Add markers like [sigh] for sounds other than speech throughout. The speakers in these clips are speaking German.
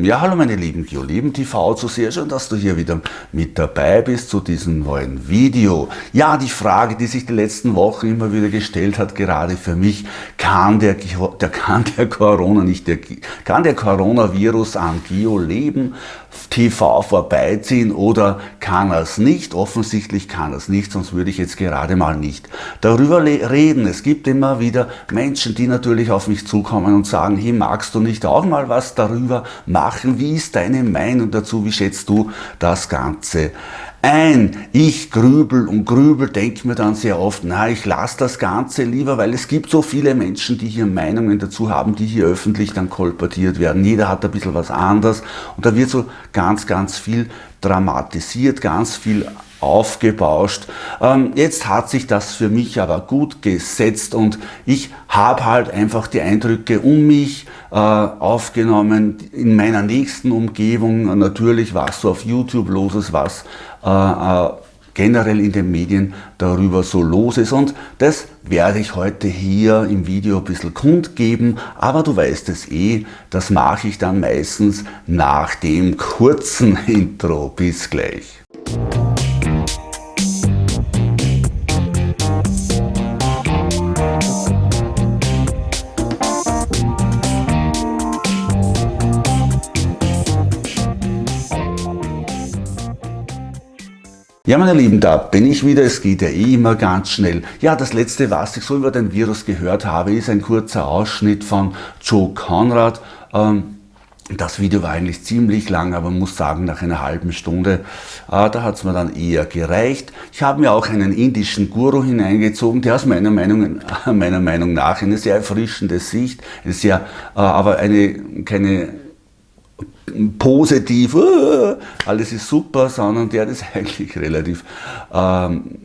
Ja, hallo meine lieben Geolieben TV, zu sehr schön, dass du hier wieder mit dabei bist zu diesem neuen Video. Ja, die Frage, die sich die letzten Wochen immer wieder gestellt hat, gerade für mich, kann der, der, kann der Corona nicht, der, kann der Coronavirus an Geoleben TV vorbeiziehen oder kann er es nicht? Offensichtlich kann er es nicht, sonst würde ich jetzt gerade mal nicht darüber reden. Es gibt immer wieder Menschen, die natürlich auf mich zukommen und sagen, hey, magst du nicht auch mal was darüber machen? machen. Wie ist deine Meinung dazu? Wie schätzt du das Ganze ein? Ich grübel und grübel, denke mir dann sehr oft, na, ich lasse das Ganze lieber, weil es gibt so viele Menschen, die hier Meinungen dazu haben, die hier öffentlich dann kolportiert werden. Jeder hat ein bisschen was anderes und da wird so ganz, ganz viel dramatisiert, ganz viel aufgebauscht. Ähm, jetzt hat sich das für mich aber gut gesetzt und ich habe halt einfach die Eindrücke um mich äh, aufgenommen, in meiner nächsten Umgebung, natürlich was so auf YouTube los ist, was generell in den Medien darüber so los ist und das werde ich heute hier im Video ein bisschen kundgeben, aber du weißt es eh, das mache ich dann meistens nach dem kurzen [laughs] Intro. Bis gleich. Ja, meine Lieben, da bin ich wieder. Es geht ja eh immer ganz schnell. Ja, das letzte, was ich so über den Virus gehört habe, ist ein kurzer Ausschnitt von Joe Conrad. Ähm, das Video war eigentlich ziemlich lang, aber muss sagen, nach einer halben Stunde, äh, da hat es mir dann eher gereicht. Ich habe mir auch einen indischen Guru hineingezogen, der aus meiner Meinung, [laughs] meiner Meinung nach eine sehr erfrischende Sicht, eine sehr, äh, aber eine, keine positiv, uh, alles ist super, sondern der das [laughs] eigentlich relativ ähm,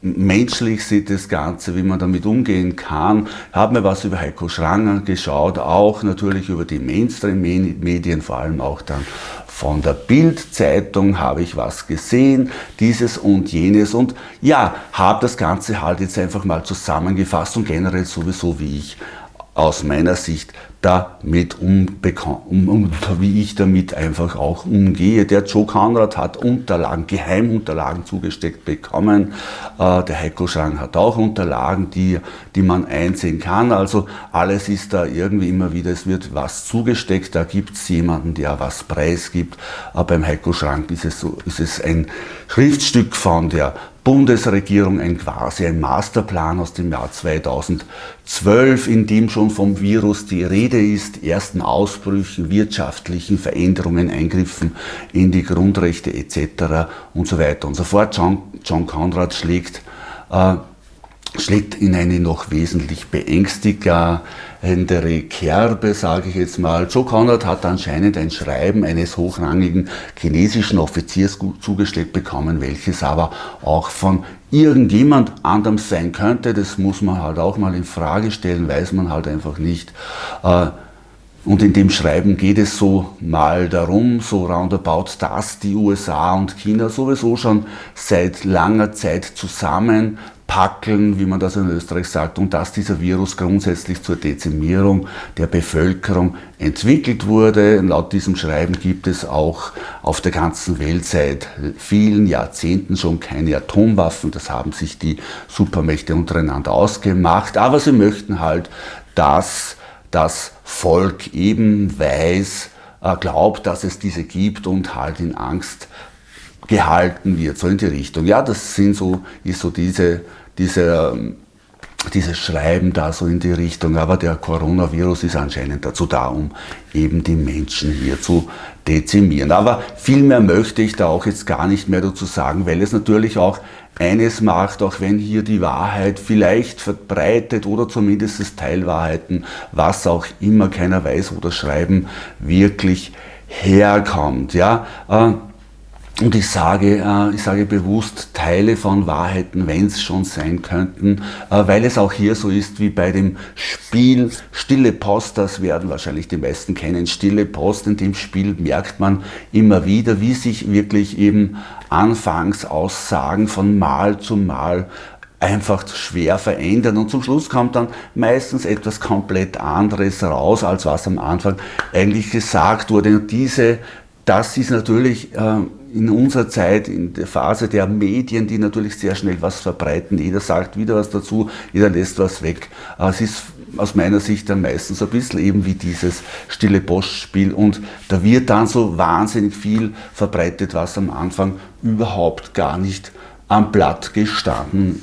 menschlich sieht, das Ganze, wie man damit umgehen kann. Haben wir was über Heiko Schranger geschaut, auch natürlich über die Mainstream-Medien, vor allem auch dann von der Bild-Zeitung habe ich was gesehen, dieses und jenes und ja, habe das Ganze halt jetzt einfach mal zusammengefasst und generell sowieso, wie ich aus meiner Sicht damit um, wie ich damit einfach auch umgehe. Der Joe Conrad hat Unterlagen, Geheimunterlagen zugesteckt bekommen. Äh, der Heiko Schrang hat auch Unterlagen, die, die man einsehen kann. Also alles ist da irgendwie immer wieder, es wird was zugesteckt, da gibt es jemanden, der was preisgibt. Äh, beim Heiko Schrank ist es, so, ist es ein Schriftstück von der Bundesregierung ein quasi ein Masterplan aus dem Jahr 2012, in dem schon vom Virus die Rede ist, ersten Ausbrüchen, wirtschaftlichen Veränderungen, Eingriffen in die Grundrechte etc. und so weiter und so fort. John, John Conrad schlägt äh, schlägt in eine noch wesentlich beängstigendere Kerbe, sage ich jetzt mal. Joe Conrad hat anscheinend ein Schreiben eines hochrangigen chinesischen Offiziers zugesteckt bekommen, welches aber auch von irgendjemand anderem sein könnte. Das muss man halt auch mal in Frage stellen, weiß man halt einfach nicht. Äh, und in dem Schreiben geht es so mal darum, so roundabout, dass die USA und China sowieso schon seit langer Zeit zusammen packeln, wie man das in Österreich sagt, und dass dieser Virus grundsätzlich zur Dezimierung der Bevölkerung entwickelt wurde. Laut diesem Schreiben gibt es auch auf der ganzen Welt seit vielen Jahrzehnten schon keine Atomwaffen. Das haben sich die Supermächte untereinander ausgemacht. Aber sie möchten halt, dass das Volk eben weiß, äh, glaubt, dass es diese gibt und halt in Angst gehalten wird, so in die Richtung. Ja, das sind so, ist so diese, diese, ähm, dieses Schreiben da so in die Richtung, aber der Coronavirus ist anscheinend dazu da, um eben die Menschen hier zu dezimieren. Aber viel mehr möchte ich da auch jetzt gar nicht mehr dazu sagen, weil es natürlich auch eines macht, auch wenn hier die Wahrheit vielleicht verbreitet oder zumindest Teilwahrheiten, was auch immer, keiner weiß, wo das Schreiben wirklich herkommt. Ja, äh, und ich sage, äh, ich sage bewusst Teile von Wahrheiten, wenn es schon sein könnten, äh, weil es auch hier so ist wie bei dem Spiel Stille Post, das werden wahrscheinlich die meisten kennen, Stille Post, in dem Spiel merkt man immer wieder, wie sich wirklich eben Anfangsaussagen von Mal zu Mal einfach schwer verändern und zum Schluss kommt dann meistens etwas komplett anderes raus, als was am Anfang eigentlich gesagt wurde. Und diese, das ist natürlich äh, in unserer Zeit, in der Phase der Medien, die natürlich sehr schnell was verbreiten. Jeder sagt wieder was dazu, jeder lässt was weg. Es ist aus meiner Sicht dann meistens ein bisschen eben wie dieses stille Postspiel und da wird dann so wahnsinnig viel verbreitet, was am Anfang überhaupt gar nicht am Blatt gestanden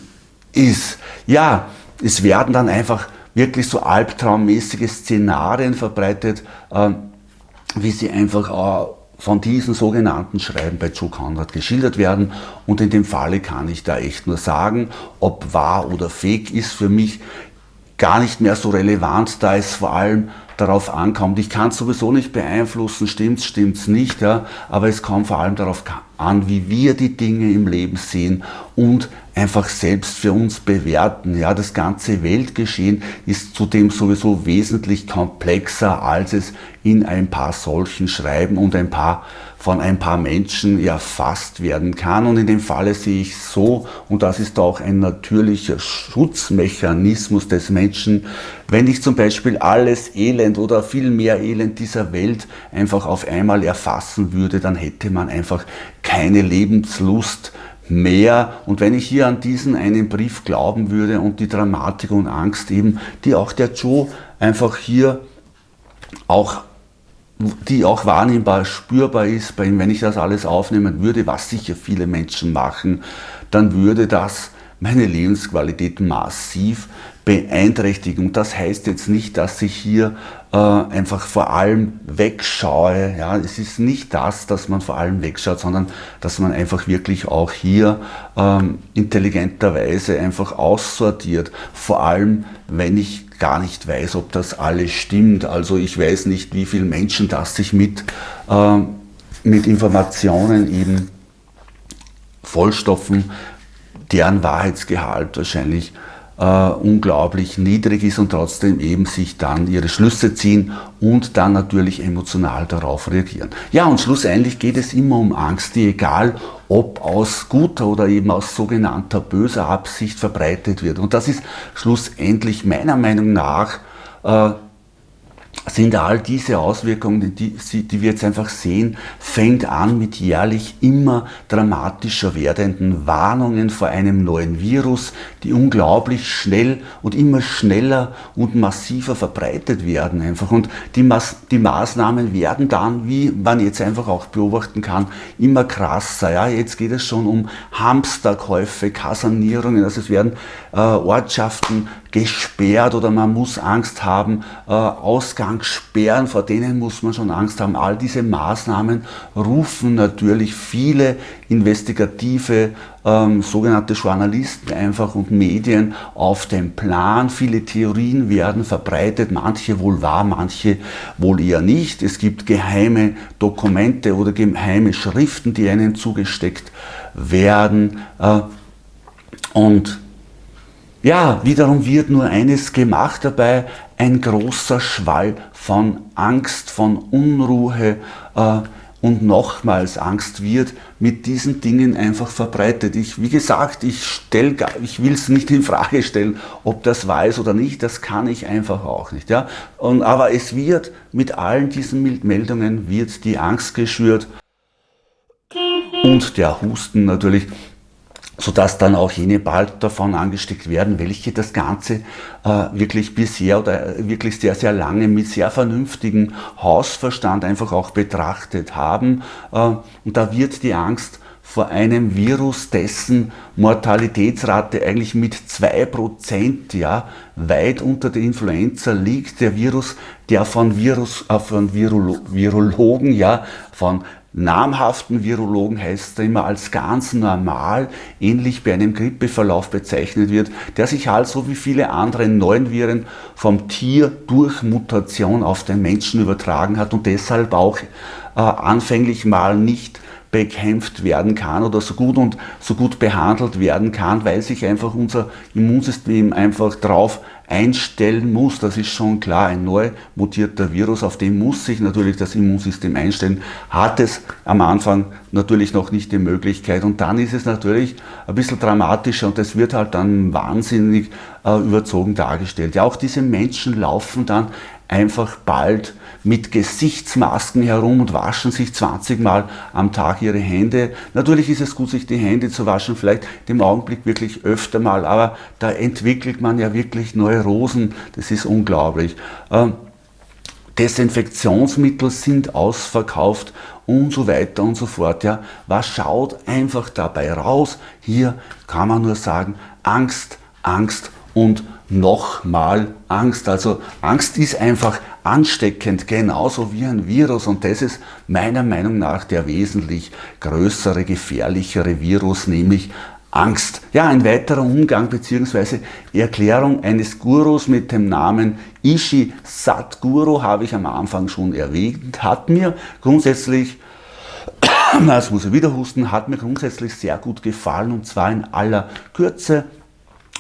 ist. Ja, es werden dann einfach wirklich so albtraummäßige Szenarien verbreitet, äh, wie sie einfach äh, von diesen sogenannten Schreiben bei Joe Conrad geschildert werden. Und in dem Falle kann ich da echt nur sagen, ob wahr oder fake ist für mich gar nicht mehr so relevant, da es vor allem darauf ankommt. Ich kann es sowieso nicht beeinflussen, stimmt's, stimmt's nicht, ja, aber es kommt vor allem darauf an, wie wir die Dinge im Leben sehen und einfach selbst für uns bewerten. Ja, das ganze Weltgeschehen ist zudem sowieso wesentlich komplexer, als es in ein paar solchen Schreiben und ein paar von ein paar Menschen erfasst werden kann. Und in dem Falle sehe ich so, und das ist auch ein natürlicher Schutzmechanismus des Menschen, wenn ich zum Beispiel alles Elend oder viel mehr Elend dieser Welt einfach auf einmal erfassen würde, dann hätte man einfach keine Lebenslust mehr. Und wenn ich hier an diesen einen Brief glauben würde und die Dramatik und Angst eben, die auch der Joe einfach hier auch die auch wahrnehmbar, spürbar ist, bei ihm, wenn ich das alles aufnehmen würde, was sicher viele Menschen machen, dann würde das meine Lebensqualität massiv beeinträchtigen. Das heißt jetzt nicht, dass ich hier äh, einfach vor allem wegschaue. Ja, es ist nicht das, dass man vor allem wegschaut, sondern dass man einfach wirklich auch hier ähm, intelligenterweise einfach aussortiert. Vor allem, wenn ich gar nicht weiß, ob das alles stimmt. Also ich weiß nicht, wie viele Menschen das sich mit, äh, mit Informationen eben vollstopfen, deren Wahrheitsgehalt wahrscheinlich äh, unglaublich niedrig ist und trotzdem eben sich dann ihre Schlüsse ziehen und dann natürlich emotional darauf reagieren. Ja, und schlussendlich geht es immer um Angst, die egal ob aus guter oder eben aus sogenannter böser Absicht verbreitet wird. Und das ist schlussendlich meiner Meinung nach äh, sind all diese Auswirkungen, die, die, wir jetzt einfach sehen, fängt an mit jährlich immer dramatischer werdenden Warnungen vor einem neuen Virus, die unglaublich schnell und immer schneller und massiver verbreitet werden einfach. Und die, Mas die Maßnahmen werden dann, wie man jetzt einfach auch beobachten kann, immer krasser. Ja, jetzt geht es schon um Hamsterkäufe, Kasernierungen, also es werden äh, Ortschaften gesperrt oder man muss Angst haben, äh, Ausgangssperren, vor denen muss man schon Angst haben. All diese Maßnahmen rufen natürlich viele investigative ähm, sogenannte Journalisten einfach und Medien auf den Plan. Viele Theorien werden verbreitet, manche wohl wahr, manche wohl eher nicht. Es gibt geheime Dokumente oder geheime Schriften, die ihnen zugesteckt werden. Äh, und ja, wiederum wird nur eines gemacht dabei, ein großer Schwall von Angst, von Unruhe äh, und nochmals Angst wird mit diesen Dingen einfach verbreitet. Ich, wie gesagt, ich, stell, ich will es nicht in Frage stellen, ob das weiß oder nicht, das kann ich einfach auch nicht. Ja? Und, aber es wird mit allen diesen Meldungen wird die Angst geschürt und der Husten natürlich sodass dann auch jene bald davon angesteckt werden, welche das Ganze äh, wirklich bisher oder wirklich sehr, sehr lange mit sehr vernünftigem Hausverstand einfach auch betrachtet haben. Äh, und da wird die Angst vor einem Virus, dessen Mortalitätsrate eigentlich mit 2% ja, weit unter der Influenza liegt. Der Virus, der von, Virus, äh, von Virolo Virologen, ja, von namhaften Virologen heißt er immer als ganz normal, ähnlich bei einem Grippeverlauf bezeichnet wird, der sich also wie viele andere neuen Viren vom Tier durch Mutation auf den Menschen übertragen hat und deshalb auch äh, anfänglich mal nicht bekämpft werden kann oder so gut und so gut behandelt werden kann, weil sich einfach unser Immunsystem einfach drauf einstellen muss. Das ist schon klar. Ein neu mutierter Virus, auf den muss sich natürlich das Immunsystem einstellen, hat es am Anfang natürlich noch nicht die Möglichkeit. Und dann ist es natürlich ein bisschen dramatischer und es wird halt dann wahnsinnig äh, überzogen dargestellt. Ja, auch diese Menschen laufen dann einfach bald mit Gesichtsmasken herum und waschen sich 20 Mal am Tag ihre Hände. Natürlich ist es gut, sich die Hände zu waschen, vielleicht im Augenblick wirklich öfter mal, aber da entwickelt man ja wirklich Neurosen, das ist unglaublich. Ähm, Desinfektionsmittel sind ausverkauft und so weiter und so fort. Ja, was schaut einfach dabei raus? Hier kann man nur sagen, Angst, Angst und nochmal Angst. Also Angst ist einfach ansteckend, genauso wie ein Virus und das ist meiner Meinung nach der wesentlich größere, gefährlichere Virus, nämlich Angst. Ja, ein weiterer Umgang bzw. Erklärung eines Gurus mit dem Namen Ishi Satguru habe ich am Anfang schon erwähnt, hat mir grundsätzlich [coughs] das muss ich wieder husten, hat mir grundsätzlich sehr gut gefallen und zwar in aller Kürze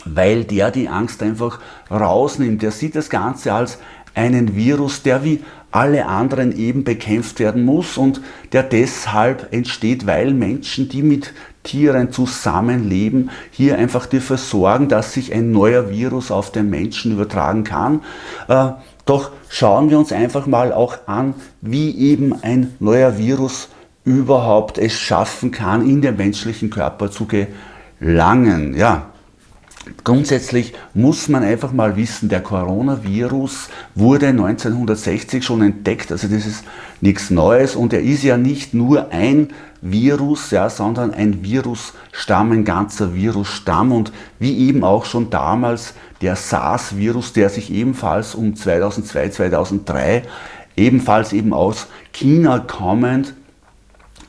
weil der die Angst einfach rausnimmt. Der sieht das Ganze als einen Virus, der wie alle anderen eben bekämpft werden muss und der deshalb entsteht, weil Menschen, die mit Tieren zusammenleben, hier einfach dafür sorgen, dass sich ein neuer Virus auf den Menschen übertragen kann. Äh, doch schauen wir uns einfach mal auch an, wie eben ein neuer Virus überhaupt es schaffen kann, in den menschlichen Körper zu gelangen. Ja, Grundsätzlich muss man einfach mal wissen, der Coronavirus wurde 1960 schon entdeckt, also das ist nichts Neues und er ist ja nicht nur ein Virus, ja, sondern ein Virusstamm, ein ganzer Virusstamm und wie eben auch schon damals der SARS-Virus, der sich ebenfalls um 2002, 2003 ebenfalls eben aus China kommend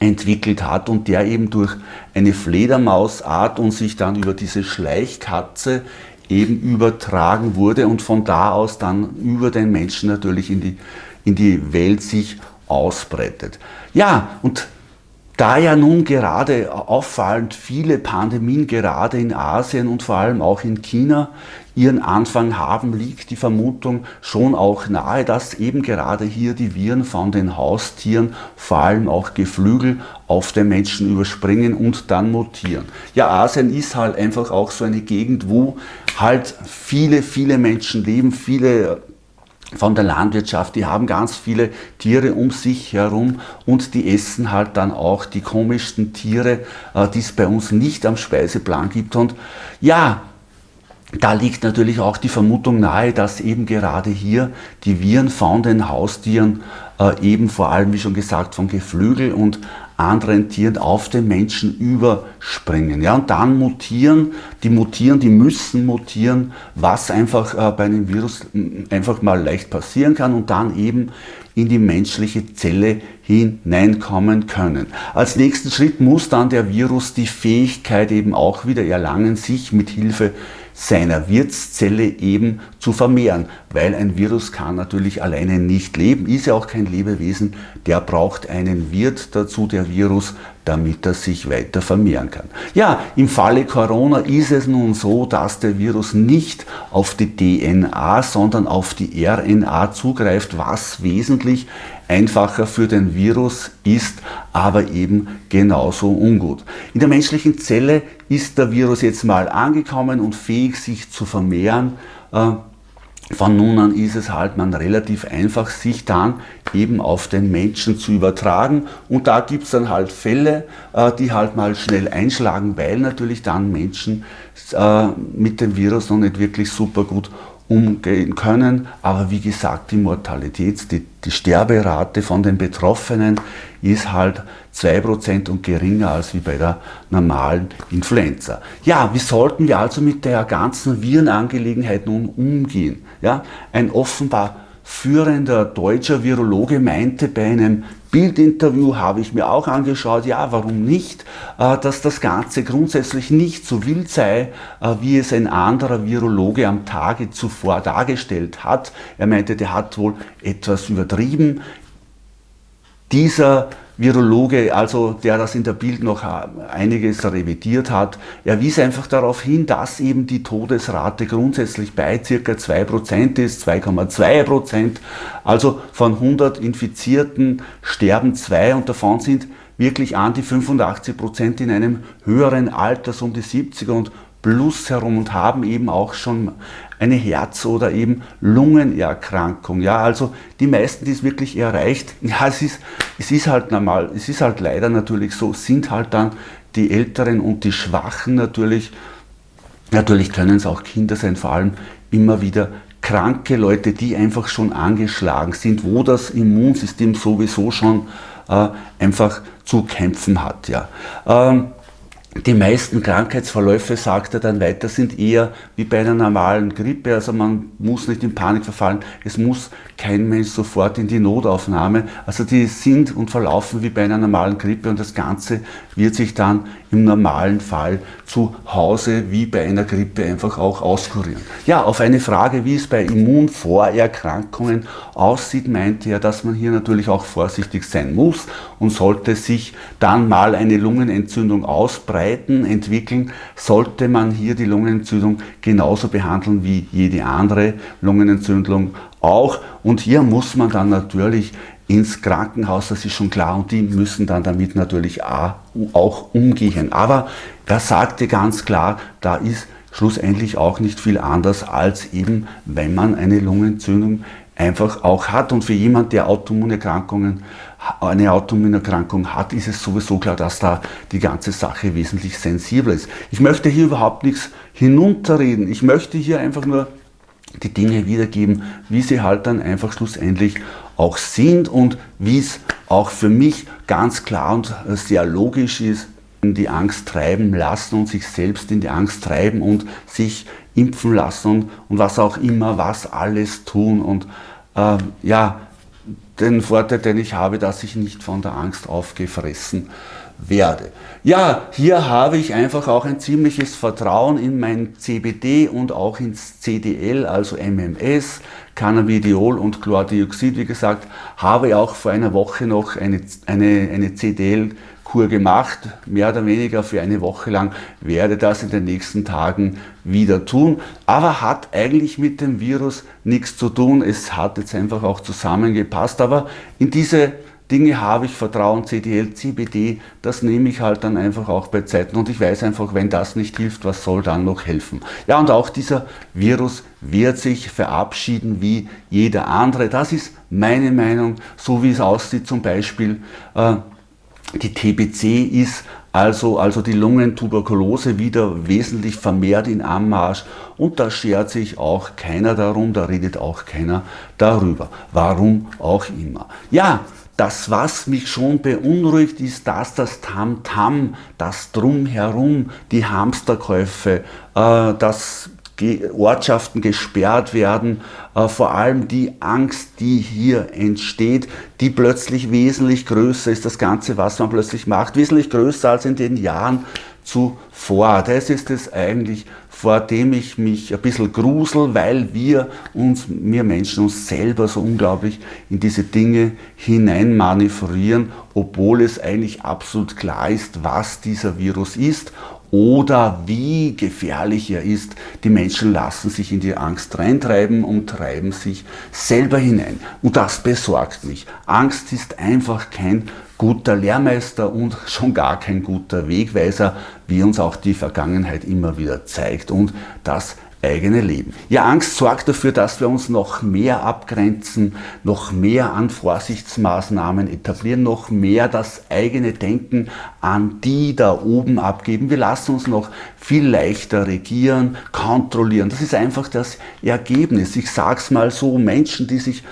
entwickelt hat und der eben durch eine Fledermausart und sich dann über diese Schleichkatze eben übertragen wurde und von da aus dann über den Menschen natürlich in die, in die Welt sich ausbreitet. Ja, und da ja nun gerade auffallend viele Pandemien gerade in Asien und vor allem auch in China ihren Anfang haben, liegt die Vermutung schon auch nahe, dass eben gerade hier die Viren von den Haustieren, vor allem auch Geflügel, auf den Menschen überspringen und dann mutieren. Ja, Asien ist halt einfach auch so eine Gegend, wo halt viele, viele Menschen leben, viele von der Landwirtschaft, die haben ganz viele Tiere um sich herum und die essen halt dann auch die komischsten Tiere, äh, die es bei uns nicht am Speiseplan gibt. Und ja, da liegt natürlich auch die Vermutung nahe, dass eben gerade hier die Viren von den Haustieren äh, eben vor allem, wie schon gesagt, von Geflügel und anderen Tieren auf den Menschen überspringen. Ja, und dann mutieren, die mutieren, die müssen mutieren, was einfach äh, bei einem Virus einfach mal leicht passieren kann und dann eben in die menschliche Zelle hineinkommen können. Als nächsten Schritt muss dann der Virus die Fähigkeit eben auch wieder erlangen, sich mit Hilfe seiner Wirtszelle eben zu vermehren, weil ein Virus kann natürlich alleine nicht leben, ist ja auch kein Lebewesen, der braucht einen Wirt dazu, der Virus, damit er sich weiter vermehren kann. Ja, im Falle Corona ist es nun so, dass der Virus nicht auf die DNA, sondern auf die RNA zugreift, was wesentlich einfacher für den Virus ist, aber eben genauso ungut. In der menschlichen Zelle ist der Virus jetzt mal angekommen und fähig, sich zu vermehren. Äh, von nun an ist es halt man relativ einfach, sich dann eben auf den Menschen zu übertragen. Und da gibt es dann halt Fälle, äh, die halt mal schnell einschlagen, weil natürlich dann Menschen äh, mit dem Virus noch nicht wirklich super gut umgehen können. Aber wie gesagt, die Mortalität, die, die Sterberate von den Betroffenen ist halt 2% und geringer als wie bei der normalen Influenza. Ja, wie sollten wir also mit der ganzen Virenangelegenheit nun umgehen? Ja, ein offenbar führender deutscher Virologe meinte bei einem Bildinterview habe ich mir auch angeschaut, ja, warum nicht, äh, dass das Ganze grundsätzlich nicht so wild sei, äh, wie es ein anderer Virologe am Tage zuvor dargestellt hat. Er meinte, der hat wohl etwas übertrieben. Dieser Virologe, also der das in der Bild noch einiges revidiert hat, er wies einfach darauf hin, dass eben die Todesrate grundsätzlich bei ca. 2% ist, 2,2%. Also von 100 Infizierten sterben zwei und davon sind wirklich an die 85% in einem höheren Alter, so um die 70er und plus herum und haben eben auch schon eine Herz- oder eben Lungenerkrankung. Ja, also die meisten, die es wirklich erreicht, [laughs] ja, es ist, es ist halt normal, es ist halt leider natürlich so, sind halt dann die Älteren und die Schwachen natürlich. Natürlich können es auch Kinder sein, vor allem immer wieder kranke Leute, die einfach schon angeschlagen sind, wo das Immunsystem sowieso schon äh, einfach zu kämpfen hat. Ja. Ähm, die meisten Krankheitsverläufe, sagt er dann weiter, sind eher wie bei einer normalen Grippe. Also man muss nicht in Panik verfallen. Es muss kein Mensch sofort in die Notaufnahme. Also die sind und verlaufen wie bei einer normalen Grippe und das Ganze wird sich dann im normalen Fall zu Hause wie bei einer Grippe einfach auch auskurieren. Ja, auf eine Frage, wie es bei Immunvorerkrankungen aussieht, meinte er, dass man hier natürlich auch vorsichtig sein muss und sollte sich dann mal eine Lungenentzündung ausbreiten, entwickeln, sollte man hier die Lungenentzündung genauso behandeln wie jede andere Lungenentzündung auch. Und hier muss man dann natürlich ins Krankenhaus, das ist schon klar, und die müssen dann damit natürlich auch umgehen. Aber er sagte ganz klar, da ist schlussendlich auch nicht viel anders als eben, wenn man eine Lungenentzündung einfach auch hat. Und für jemand, der Autoimmunerkrankungen, eine Autoimmunerkrankung hat, ist es sowieso klar, dass da die ganze Sache wesentlich sensibler ist. Ich möchte hier überhaupt nichts hinunterreden. Ich möchte hier einfach nur die Dinge wiedergeben, wie sie halt dann einfach schlussendlich auch sind und wie es auch für mich ganz klar und sehr logisch ist, die Angst treiben lassen und sich selbst in die Angst treiben und sich impfen lassen und, und was auch immer, was alles tun und äh, ja, den Vorteil, den ich habe, dass ich nicht von der Angst aufgefressen werde. Ja, hier habe ich einfach auch ein ziemliches Vertrauen in mein CBD und auch ins CDL, also MMS, Cannabidiol und Chlordioxid. Wie gesagt, habe auch vor einer Woche noch eine, eine, eine CDL Kur gemacht, mehr oder weniger für eine Woche lang, werde das in den nächsten Tagen wieder tun, aber hat eigentlich mit dem Virus nichts zu tun. Es hat jetzt einfach auch zusammengepasst, aber in diese Dinge habe ich Vertrauen, CDL, CBD, das nehme ich halt dann einfach auch bei Zeiten und ich weiß einfach, wenn das nicht hilft, was soll dann noch helfen? Ja, und auch dieser Virus wird sich verabschieden wie jeder andere. Das ist meine Meinung, so wie es aussieht zum Beispiel. Äh, die TBC ist also, also die Lungentuberkulose wieder wesentlich vermehrt in Anmarsch und da schert sich auch keiner darum, da redet auch keiner darüber. Warum auch immer. Ja, das, was mich schon beunruhigt, ist, dass das Tamtam, -Tam, das Drumherum, die Hamsterkäufe, äh, dass Ortschaften gesperrt werden, äh, vor allem die Angst, die hier entsteht, die plötzlich wesentlich größer ist, das Ganze, was man plötzlich macht, wesentlich größer als in den Jahren zuvor. Das ist es eigentlich, vor dem ich mich ein bisschen grusel, weil wir uns, wir Menschen uns selber so unglaublich in diese Dinge hinein manövrieren, obwohl es eigentlich absolut klar ist, was dieser Virus ist oder wie gefährlich er ist. Die Menschen lassen sich in die Angst reintreiben und treiben sich selber hinein. Und das besorgt mich. Angst ist einfach kein guter Lehrmeister und [laughs] schon gar kein guter Wegweiser, wie uns auch die Vergangenheit immer wieder zeigt und das eigene Leben. Ja, Angst sorgt dafür, dass wir uns noch mehr abgrenzen, noch mehr an Vorsichtsmaßnahmen etablieren, noch mehr das eigene Denken an die da oben abgeben. Wir lassen uns noch viel leichter regieren, kontrollieren. Das ist einfach das Ergebnis. Ich sage es mal so, Menschen, die sich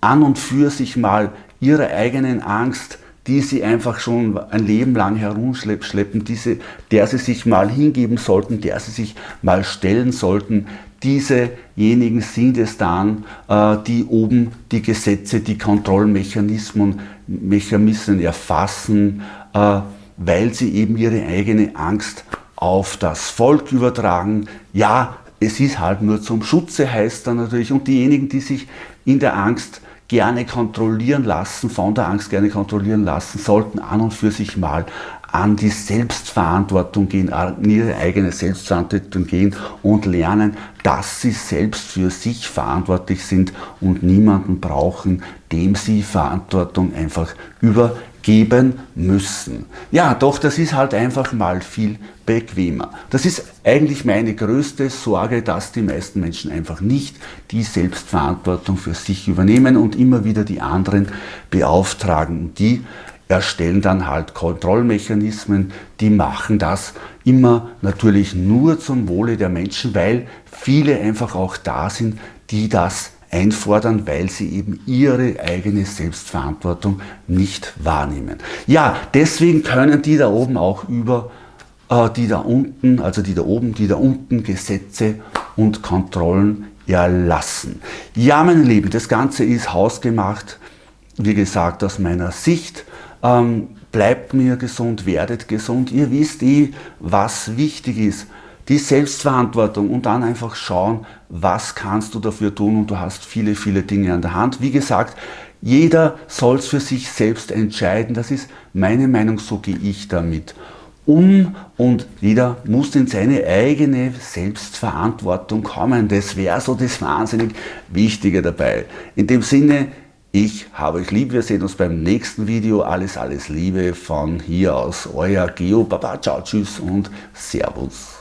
an und für sich mal ihre eigenen Angst die sie einfach schon ein Leben lang herumschleppen, diese, der sie sich mal hingeben sollten, der sie sich mal stellen sollten. Diesejenigen sind es dann, äh, die oben die Gesetze, die Kontrollmechanismen Mechanismen erfassen, äh, weil sie eben ihre eigene Angst auf das Volk übertragen. Ja, es ist halt nur zum Schutze, heißt dann natürlich. Und diejenigen, die sich in der Angst gerne kontrollieren lassen, von der Angst gerne kontrollieren lassen, sollten an und für sich mal an die Selbstverantwortung gehen, an ihre eigene Selbstverantwortung gehen und lernen, dass sie selbst für sich verantwortlich sind und niemanden brauchen, dem sie Verantwortung einfach übergeben müssen. Ja, doch das ist halt einfach mal viel bequemer. Das ist eigentlich meine größte Sorge, dass die meisten Menschen einfach nicht die Selbstverantwortung für sich übernehmen und immer wieder die anderen beauftragen, die erstellen dann halt Kontrollmechanismen, die machen das immer natürlich nur zum Wohle der Menschen, weil viele einfach auch da sind, die das einfordern, weil sie eben ihre eigene Selbstverantwortung nicht wahrnehmen. Ja, deswegen können die da oben auch über äh, die da unten, also die da oben, die da unten Gesetze und Kontrollen erlassen. Ja, meine Lieben, das Ganze ist hausgemacht, wie gesagt, aus meiner Sicht. Ähm, bleibt mir gesund, werdet gesund. Ihr wisst eh, was wichtig ist. Die Selbstverantwortung und dann einfach schauen, was kannst du dafür tun und du hast viele, viele Dinge an der Hand. Wie gesagt, jeder soll es für sich selbst entscheiden. Das ist meine Meinung, so gehe ich damit um und jeder muss in seine eigene Selbstverantwortung kommen. Das wäre so das wahnsinnig Wichtige dabei. In dem Sinne, ich habe euch lieb, wir sehen uns beim nächsten Video. Alles, alles Liebe von hier aus, euer Geo. Baba, ciao, tschüss und Servus.